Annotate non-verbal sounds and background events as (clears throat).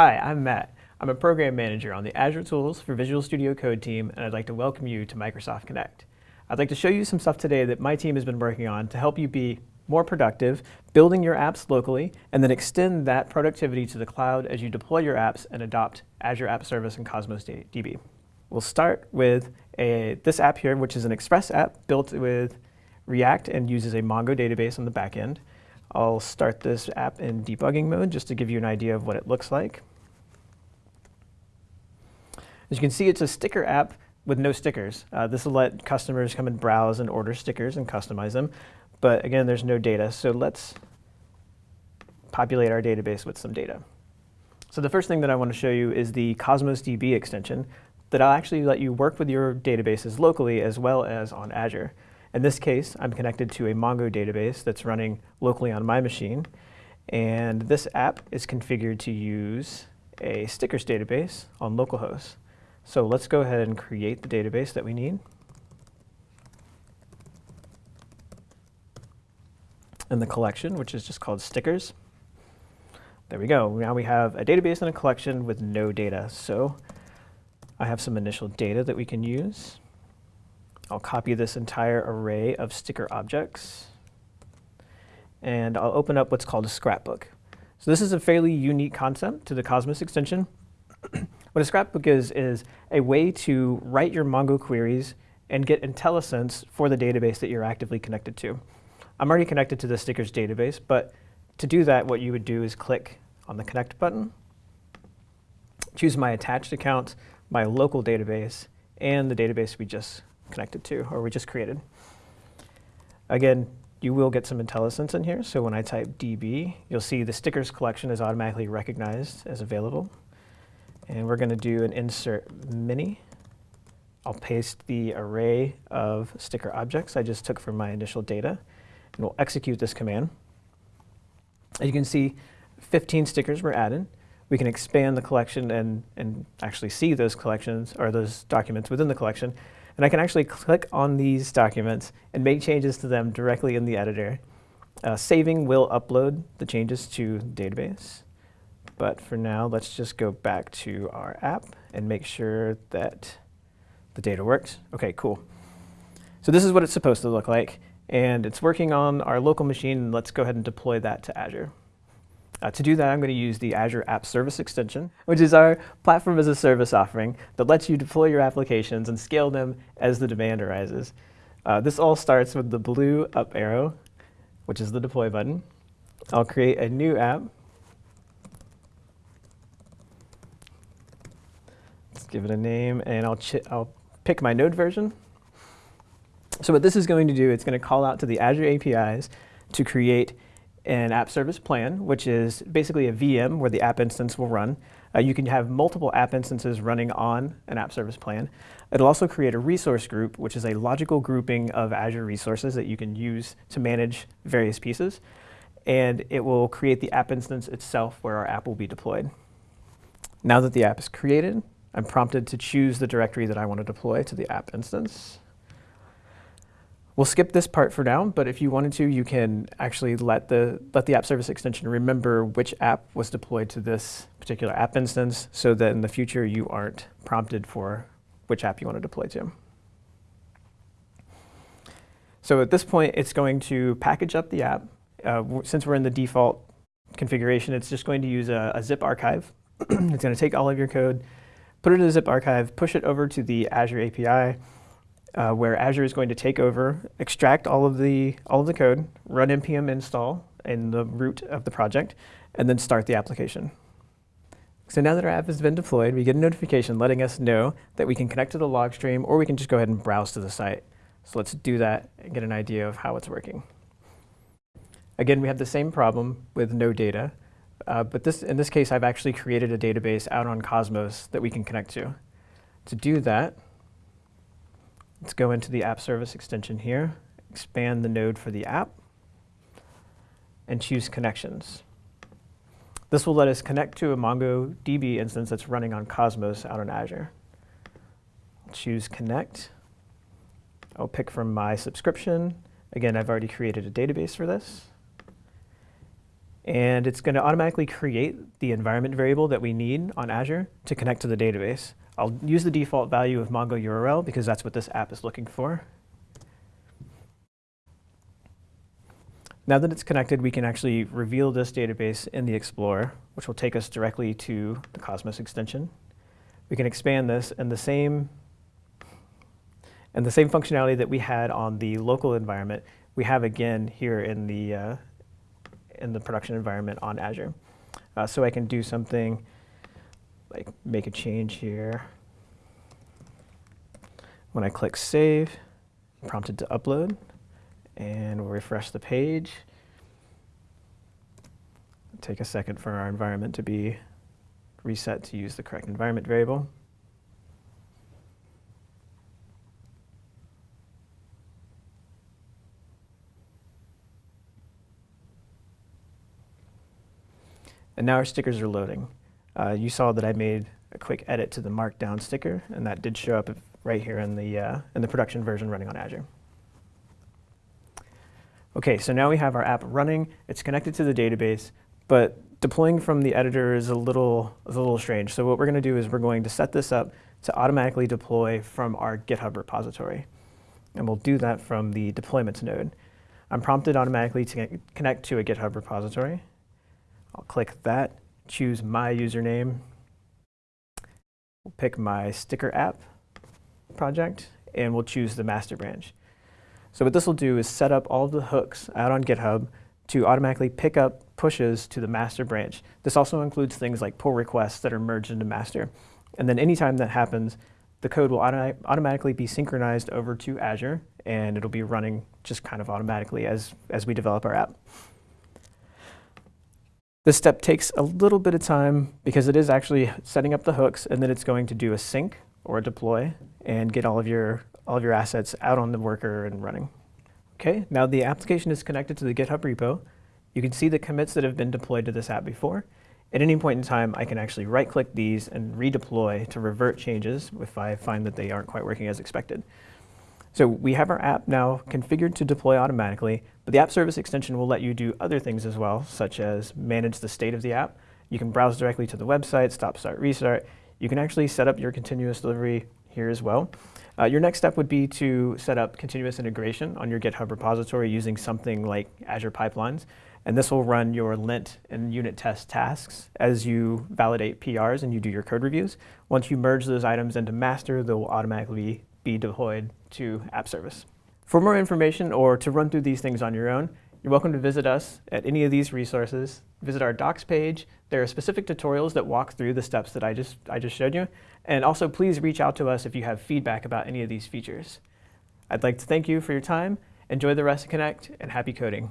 Hi, I'm Matt. I'm a program manager on the Azure Tools for Visual Studio Code team, and I'd like to welcome you to Microsoft Connect. I'd like to show you some stuff today that my team has been working on to help you be more productive, building your apps locally, and then extend that productivity to the cloud as you deploy your apps and adopt Azure App Service and Cosmos DB. We'll start with a, this app here, which is an Express app built with React and uses a Mongo database on the back end. I'll start this app in debugging mode just to give you an idea of what it looks like. As you can see, it's a sticker app with no stickers. Uh, this will let customers come and browse and order stickers and customize them. But again, there's no data, so let's populate our database with some data. So the first thing that I want to show you is the Cosmos DB extension that I'll actually let you work with your databases locally as well as on Azure. In this case, I'm connected to a Mongo database that's running locally on my machine. And this app is configured to use a stickers database on localhost. So let's go ahead and create the database that we need. And the collection, which is just called stickers. There we go. Now we have a database and a collection with no data. So I have some initial data that we can use. I'll copy this entire array of sticker objects. And I'll open up what's called a scrapbook. So this is a fairly unique concept to the Cosmos extension. (clears throat) what a scrapbook is, is a way to write your Mongo queries and get IntelliSense for the database that you're actively connected to. I'm already connected to the stickers database, but to do that, what you would do is click on the Connect button, choose my attached account, my local database, and the database we just connected to, or we just created. Again, you will get some IntelliSense in here, so when I type DB, you'll see the stickers collection is automatically recognized as available. And we're going to do an insert many. I'll paste the array of sticker objects I just took from my initial data and we'll execute this command. As you can see, 15 stickers were added. We can expand the collection and, and actually see those collections or those documents within the collection. And I can actually click on these documents and make changes to them directly in the editor. Uh, saving will upload the changes to database. But for now, let's just go back to our app and make sure that the data works. OK, cool. So this is what it's supposed to look like and it's working on our local machine. Let's go ahead and deploy that to Azure. Uh, to do that, I'm going to use the Azure App Service extension, which is our platform as a service offering that lets you deploy your applications and scale them as the demand arises. Uh, this all starts with the blue up arrow, which is the deploy button. I'll create a new app. Give it a name, and I'll, I'll pick my node version. So what this is going to do, it's going to call out to the Azure APIs to create an app service plan, which is basically a VM where the app instance will run. Uh, you can have multiple app instances running on an app service plan. It'll also create a resource group, which is a logical grouping of Azure resources that you can use to manage various pieces. And it will create the app instance itself where our app will be deployed. Now that the app is created, I'm prompted to choose the directory that I want to deploy to the app instance. We'll skip this part for now, but if you wanted to, you can actually let the, let the app service extension remember which app was deployed to this particular app instance so that in the future you aren't prompted for which app you want to deploy to. So at this point, it's going to package up the app. Uh, since we're in the default configuration, it's just going to use a, a zip archive. (clears throat) it's going to take all of your code, put it in a zip archive, push it over to the Azure API, uh, where Azure is going to take over, extract all of the all of the code, run npm install in the root of the project, and then start the application. So now that our app has been deployed, we get a notification letting us know that we can connect to the log stream, or we can just go ahead and browse to the site. So let's do that and get an idea of how it's working. Again, we have the same problem with no data, uh, but this, in this case, I've actually created a database out on Cosmos that we can connect to. To do that, Let's go into the app service extension here, expand the node for the app, and choose connections. This will let us connect to a MongoDB instance that's running on Cosmos out on Azure. I'll choose connect. I'll pick from my subscription. Again, I've already created a database for this. And it's going to automatically create the environment variable that we need on Azure to connect to the database. I'll use the default value of Mongo URL because that's what this app is looking for. Now that it's connected, we can actually reveal this database in the Explorer, which will take us directly to the Cosmos extension. We can expand this and the same and the same functionality that we had on the local environment, we have again here in the uh, in the production environment on Azure. Uh, so I can do something like make a change here. When I click save, prompted to upload, and we'll refresh the page. Take a second for our environment to be reset to use the correct environment variable. And now our stickers are loading. Uh, you saw that I made a quick edit to the markdown sticker, and that did show up right here in the, uh, in the production version running on Azure. Okay, so now we have our app running. It's connected to the database, but deploying from the editor is a little, is a little strange. So what we're going to do is we're going to set this up to automatically deploy from our GitHub repository. And we'll do that from the deployments node. I'm prompted automatically to connect to a GitHub repository. I'll click that, choose my username. We'll pick my sticker app project, and we'll choose the master branch. So what this will do is set up all the hooks out on GitHub to automatically pick up pushes to the master branch. This also includes things like pull requests that are merged into master. And then anytime that happens, the code will auto automatically be synchronized over to Azure, and it'll be running just kind of automatically as, as we develop our app. This step takes a little bit of time because it is actually setting up the hooks and then it's going to do a sync or a deploy and get all of your, all of your assets out on the worker and running. Okay, now the application is connected to the GitHub repo. You can see the commits that have been deployed to this app before. At any point in time, I can actually right-click these and redeploy to revert changes if I find that they aren't quite working as expected. So we have our app now configured to deploy automatically, but the app service extension will let you do other things as well, such as manage the state of the app. You can browse directly to the website, stop, start, restart. You can actually set up your continuous delivery here as well. Uh, your next step would be to set up continuous integration on your GitHub repository using something like Azure Pipelines. And this will run your lint and unit test tasks as you validate PRs and you do your code reviews. Once you merge those items into master, they'll automatically be deployed to app service. For more information or to run through these things on your own, you're welcome to visit us at any of these resources. Visit our docs page. There are specific tutorials that walk through the steps that I just, I just showed you. And also please reach out to us if you have feedback about any of these features. I'd like to thank you for your time. Enjoy the rest of Connect and happy coding.